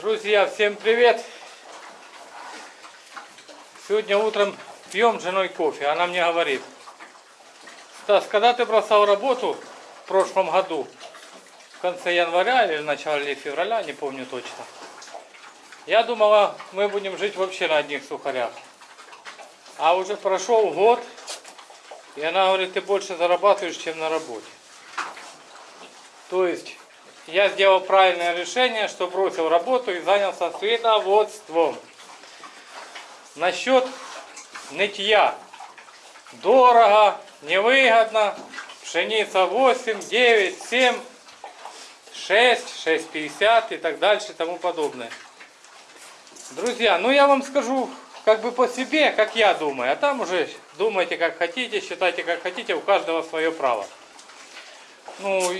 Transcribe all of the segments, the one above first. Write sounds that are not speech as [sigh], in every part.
Друзья, всем привет! Сегодня утром пьем с женой кофе. Она мне говорит, Стас, когда ты бросал работу в прошлом году, в конце января или в начале февраля, не помню точно, я думала, мы будем жить вообще на одних сухарях. А уже прошел год, и она говорит, ты больше зарабатываешь, чем на работе. То есть я сделал правильное решение, что бросил работу и занялся свиноводством. Насчет нытья. Дорого, невыгодно. Пшеница 8, 9, 7, 6, 6,50 и так дальше и тому подобное. Друзья, ну я вам скажу как бы по себе, как я думаю, а там уже думайте как хотите, считайте как хотите, у каждого свое право. Ну,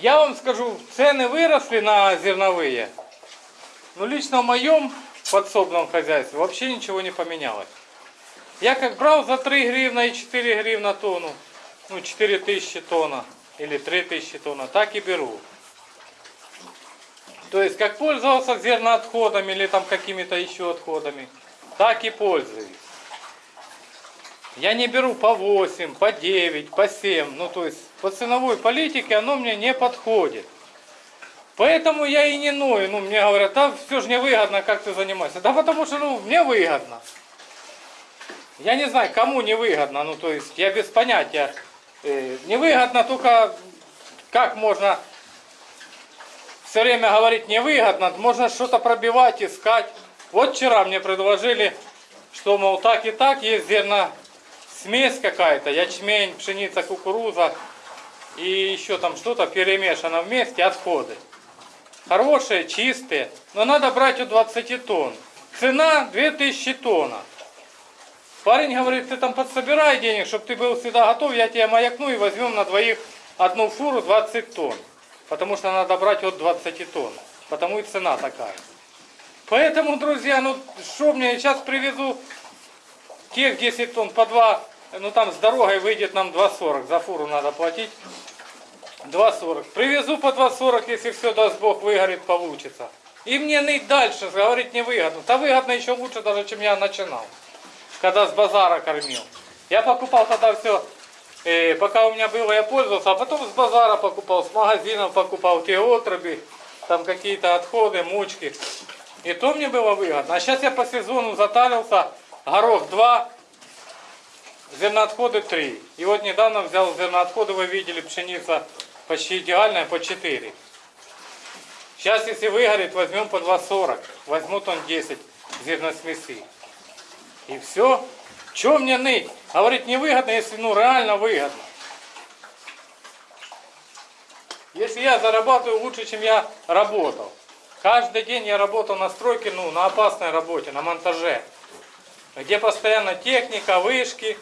я вам скажу, цены выросли на зерновые. Но лично в моем подсобном хозяйстве вообще ничего не поменялось. Я как брал за 3 гривна и 4 гривна тонну, ну 4 тысячи тонна или 3 тысячи тонна, так и беру. То есть как пользовался зерноотходами или там какими-то еще отходами, так и пользуюсь. Я не беру по 8, по 9, по 7. Ну, то есть, по ценовой политике оно мне не подходит. Поэтому я и не ною. Ну, мне говорят, да все же не выгодно, как ты занимаешься. Да потому что, ну, мне выгодно. Я не знаю, кому не выгодно. Ну, то есть, я без понятия. Э, невыгодно только, как можно все время говорить невыгодно. Можно что-то пробивать, искать. Вот вчера мне предложили, что, мол, так и так есть зерно смесь какая-то, ячмень, пшеница, кукуруза и еще там что-то перемешано вместе, отходы. Хорошие, чистые, но надо брать у 20 тонн. Цена 2000 тонн. Парень говорит, ты там подсобирай денег, чтобы ты был всегда готов, я тебе маякну и возьмем на двоих одну фуру 20 тонн. Потому что надо брать от 20 тонн. Потому и цена такая. Поэтому, друзья, ну что мне, сейчас привезу тех 10 тонн по 2 ну там с дорогой выйдет нам 2,40. За фуру надо платить. 2,40. Привезу по 2,40, если все, даст Бог, выгорит, получится. И мне ныть дальше, говорить невыгодно. Да выгодно еще лучше даже, чем я начинал. Когда с базара кормил. Я покупал тогда все, э, пока у меня было, я пользовался, а потом с базара покупал, с магазинов покупал те отруби, там какие-то отходы, мучки. И то мне было выгодно. А сейчас я по сезону затарился, горох 2, зерноотходы 3. И вот недавно взял зерноотходы, вы видели, пшеница почти идеальная, по 4. Сейчас, если выгорит, возьмем по 2,40. Возьму тон 10 зерносмеси. И все. Чем мне ныть? Говорит, невыгодно, если ну реально выгодно. Если я зарабатываю лучше, чем я работал. Каждый день я работал на стройке, ну, на опасной работе, на монтаже. Где постоянно техника, вышки,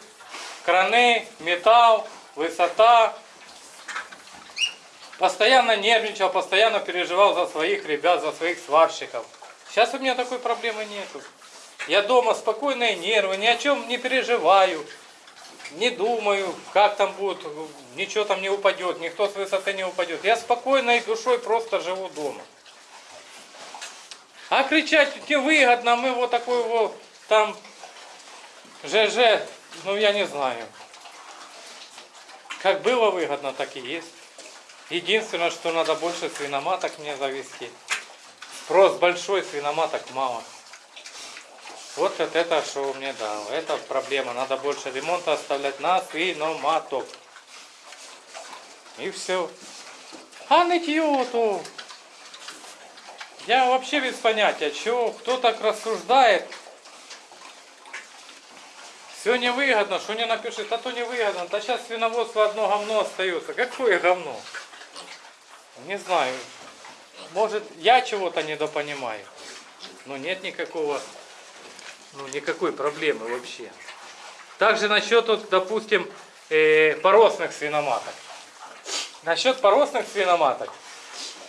краны, металл, высота. Постоянно нервничал, постоянно переживал за своих ребят, за своих сварщиков. Сейчас у меня такой проблемы нету. Я дома спокойные нервы, ни о чем не переживаю, не думаю, как там будет, ничего там не упадет, никто с высоты не упадет. Я спокойной душой просто живу дома. А кричать невыгодно, мы вот такой вот там ЖЖ ну, я не знаю. Как было выгодно, так и есть. Единственное, что надо больше свиноматок мне завести. Спрос большой, свиноматок мало. Вот это, что мне дал. Это проблема. Надо больше ремонта оставлять на свиноматок. И все. А нытье то... Я вообще без понятия, чего, кто так рассуждает. Все невыгодно, что не напишет, а то невыгодно. Да сейчас свиноводство одно говно остается. Какое говно? Не знаю. Может, я чего-то недопонимаю. Но нет никакого, ну, никакой проблемы вообще. Также насчет, вот, допустим, э, поросных свиноматок. Насчет поросных свиноматок.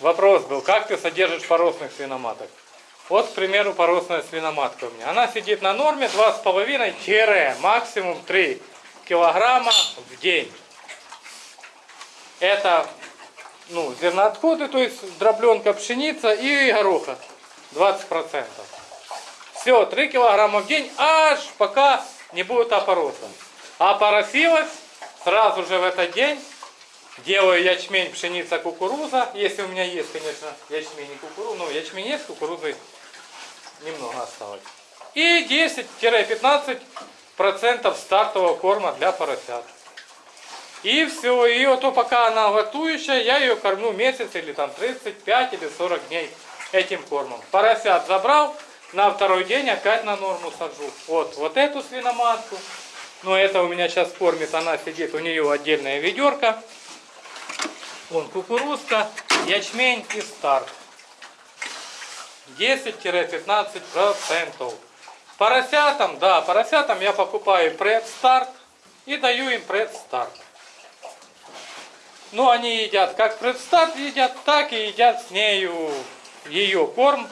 Вопрос был, как ты содержишь поросных свиноматок? Вот, к примеру, поросная свиноматка у меня. Она сидит на норме 2,5 максимум 3 килограмма в день. Это ну, зерноотходы, то есть дробленка пшеница и гороха. 20%. Все, 3 килограмма в день, аж пока не будет опороса. А поросилась сразу же в этот день. Делаю ячмень, пшеница, кукуруза. Если у меня есть, конечно, ячмень и кукуруза. Ну, ячмень есть, кукурузы немного осталось. И 10-15% стартового корма для поросят. И все, и вот то, пока она готующая, я ее кормлю месяц или там 35 или 40 дней этим кормом. Поросят забрал, на второй день опять на норму сажу. Вот, вот эту свиноматку. Но это у меня сейчас кормит, она сидит, у нее отдельная ведерко. Вон кукурузка, ячмень и старт. 10-15%. Поросятам, да, поросятам я покупаю предстарт и даю им предстарт. Ну, они едят как предстарт едят, так и едят с нею ее корм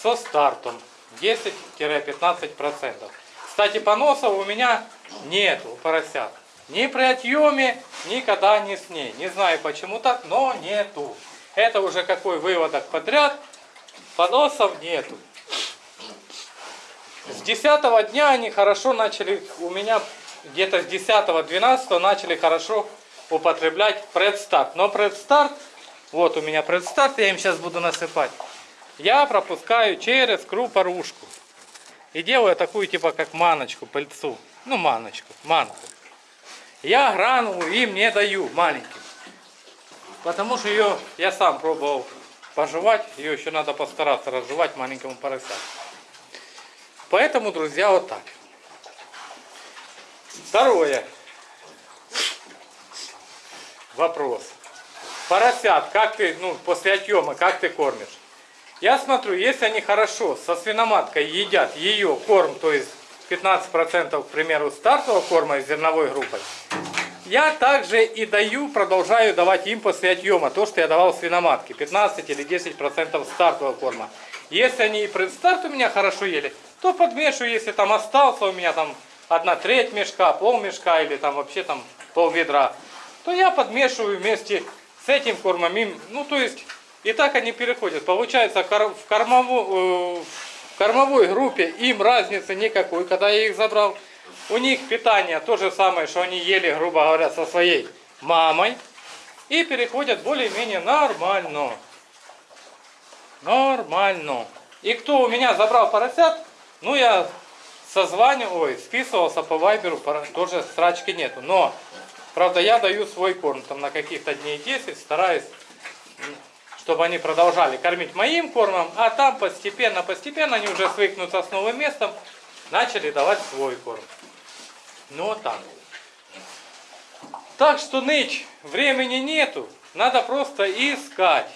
со стартом 10-15%. Кстати, поносов у меня нету у поросят. Ни при отъеме, никогда не с ней. Не знаю почему так, но нету. Это уже какой выводок подряд. Поносов нету. С 10 дня они хорошо начали, у меня где-то с 10-12 начали хорошо употреблять предстарт. Но предстарт, вот у меня предстарт, я им сейчас буду насыпать. Я пропускаю через крупорушку. И делаю такую типа как маночку, пыльцу. Ну маночку, манку. Я гранулу им не даю маленьким. Потому что ее я сам пробовал пожевать. Ее еще надо постараться разжевать маленькому поросятку. Поэтому, друзья, вот так. Второе. Вопрос. Поросят, как ты, ну, после отъема, как ты кормишь? Я смотрю, если они хорошо со свиноматкой едят ее корм, то есть 15% к примеру стартового корма из зерновой группой, я также и даю, продолжаю давать им после отъема то, что я давал свиноматке, 15 или 10% стартового корма. Если они и предстарт у меня хорошо ели, то подмешиваю, если там остался у меня там одна треть мешка, пол мешка или там вообще там пол ведра, то я подмешиваю вместе с этим кормом им, ну то есть и так они переходят. Получается в, кормовой, в кормовой группе им разницы никакой, когда я их забрал. У них питание то же самое, что они ели, грубо говоря, со своей мамой. И переходят более-менее нормально. Нормально. И кто у меня забрал поросят, ну я созванивал, ой, списывался по вайберу, тоже срачки нету. Но, правда, я даю свой корм, там на каких-то дней 10, стараюсь, чтобы они продолжали кормить моим кормом, а там постепенно, постепенно они уже свыкнутся с новым местом, начали давать свой корм. Ну вот так. Так что ныть времени нету, надо просто искать,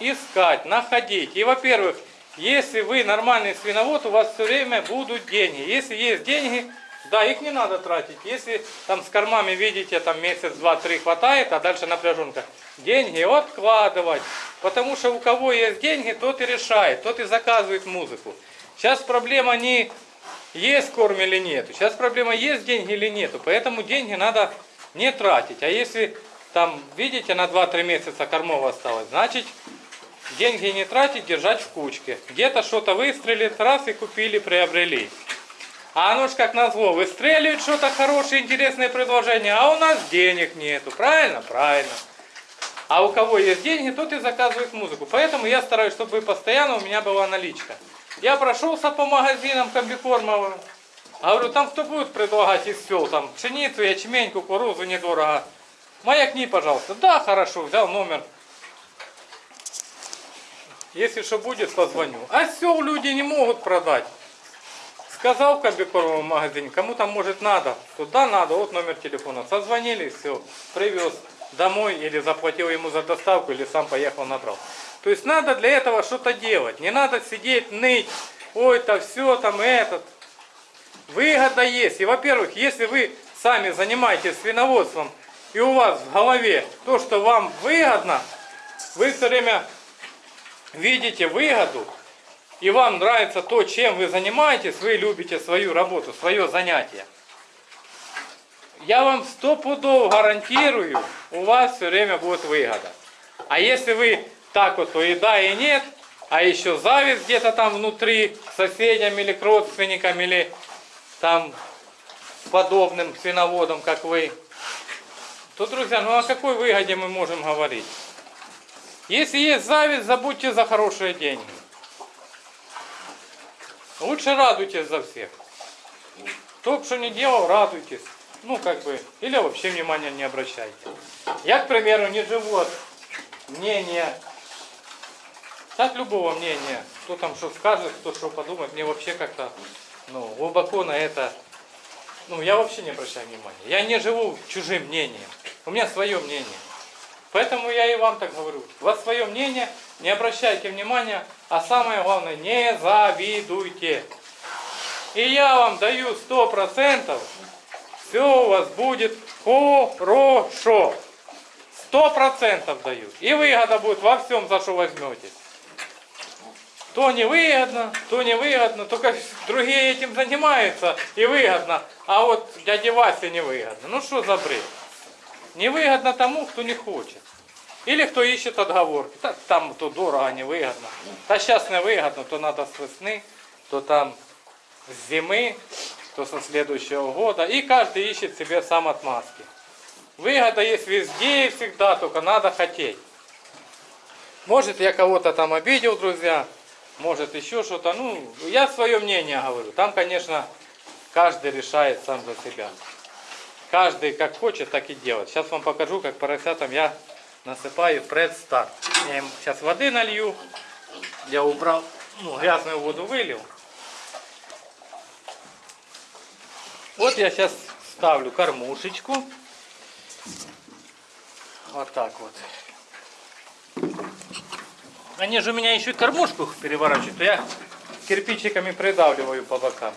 искать, находить. И, во-первых, если вы нормальный свиновод, у вас все время будут деньги. Если есть деньги, да, их не надо тратить. Если там с кормами видите, там месяц, два, три хватает, а дальше напряженка, деньги откладывать. Потому что у кого есть деньги, тот и решает, тот и заказывает музыку. Сейчас проблема не есть корм или нет. Сейчас проблема есть деньги или нету. Поэтому деньги надо не тратить. А если там, видите, на 2-3 месяца кормов осталось, значит деньги не тратить, держать в кучке. Где-то что-то выстрелит, раз и купили, приобрели. А оно ж как назло, выстреливает что-то хорошее, интересное предложение, а у нас денег нету. Правильно? Правильно. А у кого есть деньги, тот и заказывает музыку. Поэтому я стараюсь, чтобы постоянно у меня была наличка. Я прошелся по магазинам комбикормовым. Говорю, там кто будет предлагать из сел, там пшеницу, ячмень, кукурузу недорого. Маякни, пожалуйста. Да, хорошо, взял номер если что будет, позвоню. А все люди не могут продать. Сказал в комбикормовом магазине, кому там может надо, туда надо, вот номер телефона. Созвонили, все, привез домой или заплатил ему за доставку, или сам поехал набрал. То есть надо для этого что-то делать. Не надо сидеть, ныть, ой, то все там этот. Выгода есть. И во-первых, если вы сами занимаетесь свиноводством, и у вас в голове то, что вам выгодно, вы все время видите выгоду, и вам нравится то, чем вы занимаетесь, вы любите свою работу, свое занятие, я вам стопудово гарантирую, у вас все время будет выгода. А если вы так вот, то и да, и нет, а еще зависть где-то там внутри к соседям или к родственникам, или там подобным свиноводам, как вы, то, друзья, ну о какой выгоде мы можем говорить? Если есть зависть, забудьте за хорошие деньги. Лучше радуйтесь за всех. Кто бы что ни делал, радуйтесь. Ну, как бы, или вообще внимания не обращайте. Я, к примеру, не живу от мнения, от любого мнения. Кто там что скажет, кто что подумает, мне вообще как-то, ну, глубоко на это, ну, я вообще не обращаю внимания. Я не живу чужим мнением. У меня свое мнение. Поэтому я и вам так говорю. У вас свое мнение, не обращайте внимания, а самое главное, не завидуйте. И я вам даю сто процентов, все у вас будет хорошо. Сто процентов даю. И выгода будет во всем, за что возьметесь. То невыгодно, то невыгодно, только [laughs] другие этим занимаются и выгодно, а вот дяде Васе невыгодно. Ну что за бред? Невыгодно тому, кто не хочет. Или кто ищет отговорки. Та- Там то дорого, невыгодно. Да сейчас не выгодно, то надо с весны, то там с зимы, то со следующего года. И каждый ищет себе сам отмазки. Выгода есть везде и всегда, только надо хотеть. Может, я кого-то там обидел, друзья, может, еще что-то. Ну, я свое мнение говорю. Там, конечно, каждый решает сам за себя. Каждый как хочет, так и делает. Сейчас вам покажу, как поросятам я насыпаю предстарт. Я им сейчас воды налью. Я убрал, ну, грязную воду вылил. Вот я сейчас ставлю кормушечку. Вот так вот. Они же у меня еще и кормушку переворачивают, я кирпичиками придавливаю по бокам.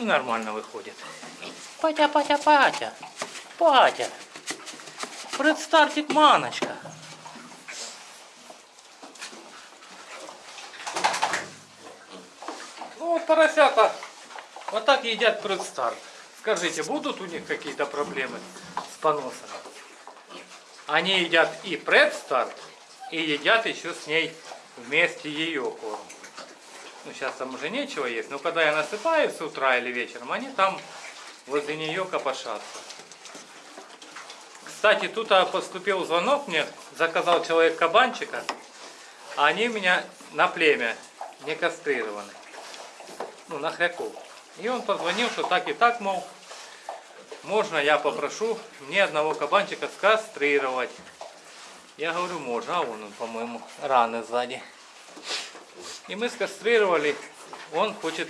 Нормально выходит. Патя, Патя, Патя. Патя. Предстартик маночка. Ну вот поросята вот так едят предстарт. Скажите, будут у них какие-то проблемы с поносами? Они едят и предстарт, и едят еще с ней вместе ее корм. Ну, сейчас там уже нечего есть, но когда я насыпаю с утра или вечером, они там возле нее копошатся. Кстати, тут а, поступил звонок мне, заказал человек кабанчика, а они меня на племя не кастрированы. Ну, на хряков. И он позвонил, что так и так, мол, можно я попрошу мне одного кабанчика скастрировать. Я говорю, можно, а он, по-моему, раны сзади. И мы скастрировали, он хочет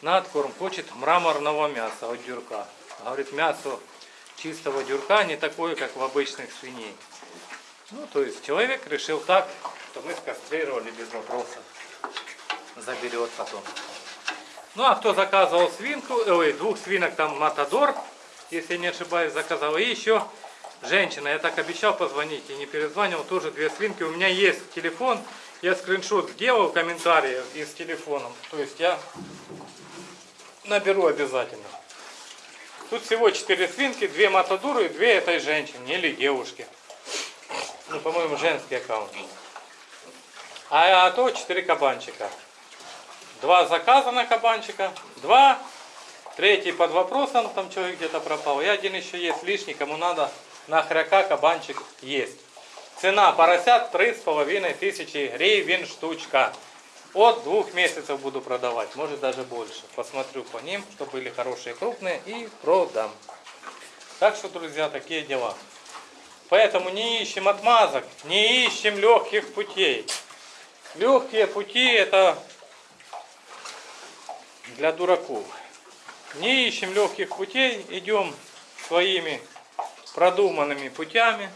на откорм, хочет мраморного мяса от дюрка. Говорит, мясо чистого дюрка не такое, как в обычных свиней. Ну, то есть человек решил так, что мы скастрировали без вопросов. Заберет потом. Ну, а кто заказывал свинку, ой, двух свинок там Матадор, если не ошибаюсь, заказал. И еще женщина, я так обещал позвонить и не перезванивал, тоже две свинки. У меня есть телефон, я скриншот сделал комментарии из телефоном. То есть я наберу обязательно. Тут всего четыре свинки, две матадуры и две этой женщине или девушки. Ну, по-моему, женский аккаунт. А, а то четыре кабанчика. Два заказа на кабанчика, два, третий под вопросом, там человек где-то пропал. И один еще есть лишний, кому надо на хряка кабанчик есть. Цена поросят три с половиной тысячи гривен штучка. От двух месяцев буду продавать, может даже больше. Посмотрю по ним, что были хорошие крупные и продам. Так что, друзья, такие дела. Поэтому не ищем отмазок, не ищем легких путей. Легкие пути это для дураков. Не ищем легких путей, идем своими продуманными путями.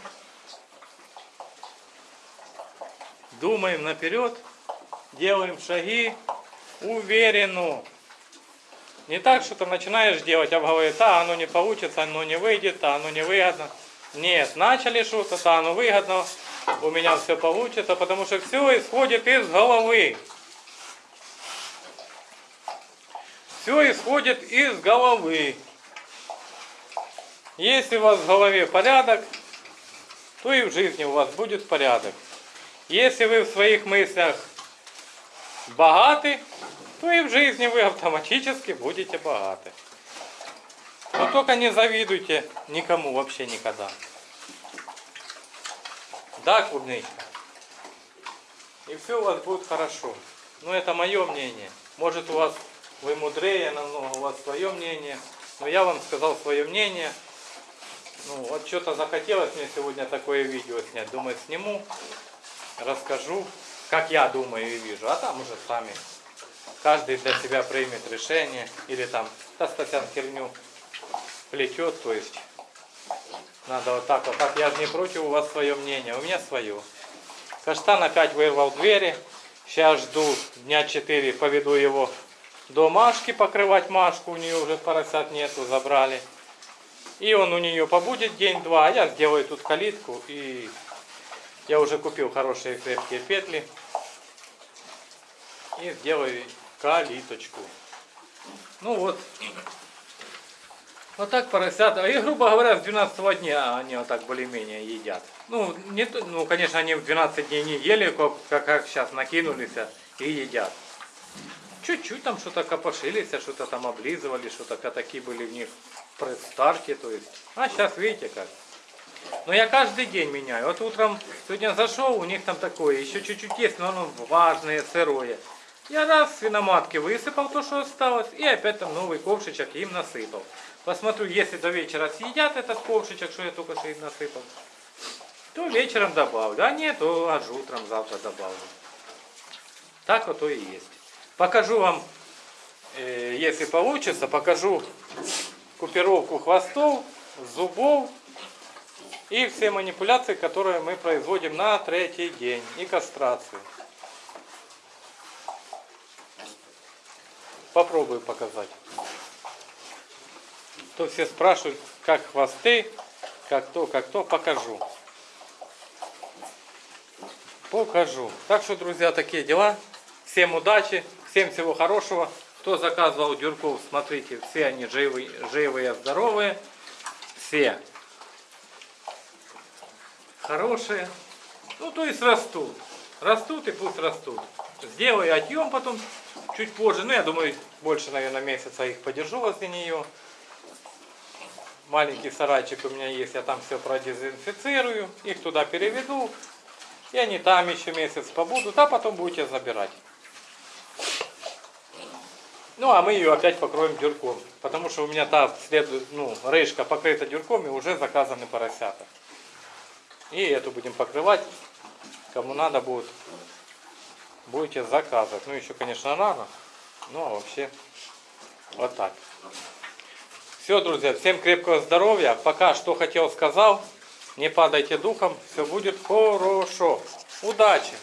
Думаем наперед, делаем шаги уверенно. Не так, что ты начинаешь делать, а говорит, а оно не получится, оно не выйдет, а оно не выгодно. Нет, начали что-то, да, оно выгодно, у меня все получится, потому что все исходит из головы. Все исходит из головы. Если у вас в голове порядок, то и в жизни у вас будет порядок. Если вы в своих мыслях богаты, то и в жизни вы автоматически будете богаты. Но только не завидуйте никому вообще никогда. Да, клубничка. И все у вас будет хорошо. Но это мое мнение. Может у вас вы мудрее намного, у вас свое мнение. Но я вам сказал свое мнение. Ну, вот что-то захотелось мне сегодня такое видео снять. Думаю, сниму, расскажу, как я думаю и вижу. А там уже сами. Каждый для себя примет решение. Или там, да, Стасян херню плетет, то есть надо вот так вот. Так я же не против, у вас свое мнение, у меня свое. Каштан опять вырвал двери. Сейчас жду дня 4, поведу его до Машки покрывать Машку. У нее уже поросят нету, забрали. И он у нее побудет день-два, а я сделаю тут калитку. И я уже купил хорошие крепкие петли. И сделаю калиточку. Ну вот, вот так поросята. И, грубо говоря, с 12 дня они вот так более-менее едят. Ну, не, ну, конечно, они в 12 дней не ели, как, как, сейчас накинулись и едят. Чуть-чуть там что-то копошились, что-то там облизывали, что-то пятаки были в них при старте, то есть. А сейчас видите как. Но я каждый день меняю. Вот утром сегодня зашел, у них там такое, еще чуть-чуть есть, но оно влажное, сырое. Я раз свиноматки высыпал то, что осталось, и опять там новый ковшичек им насыпал. Посмотрю, если до вечера съедят этот ковшичек, что я только что им насыпал, то вечером добавлю. А нет, то аж утром завтра добавлю. Так вот и есть. Покажу вам, э, если получится, покажу купировку хвостов, зубов и все манипуляции, которые мы производим на третий день и кастрацию. Попробую показать. То все спрашивают, как хвосты, как то, как то, покажу. Покажу. Так что, друзья, такие дела. Всем удачи, всем всего хорошего. Кто заказывал дюрков, смотрите, все они живые, живые, здоровые. Все хорошие. Ну, то есть растут. Растут и пусть растут. Сделаю отъем потом чуть позже. Ну, я думаю, больше, наверное, месяца их подержу возле нее. Маленький сарайчик у меня есть, я там все продезинфицирую. Их туда переведу. И они там еще месяц побудут, а потом будете забирать. Ну, а мы ее опять покроем дюрком. Потому что у меня та следует, ну, рыжка покрыта дюрком и уже заказаны поросята. И эту будем покрывать. Кому надо будет, будете заказывать. Ну, еще, конечно, рано. Ну, а вообще, вот так. Все, друзья, всем крепкого здоровья. Пока что хотел сказал. Не падайте духом, все будет хорошо. Удачи!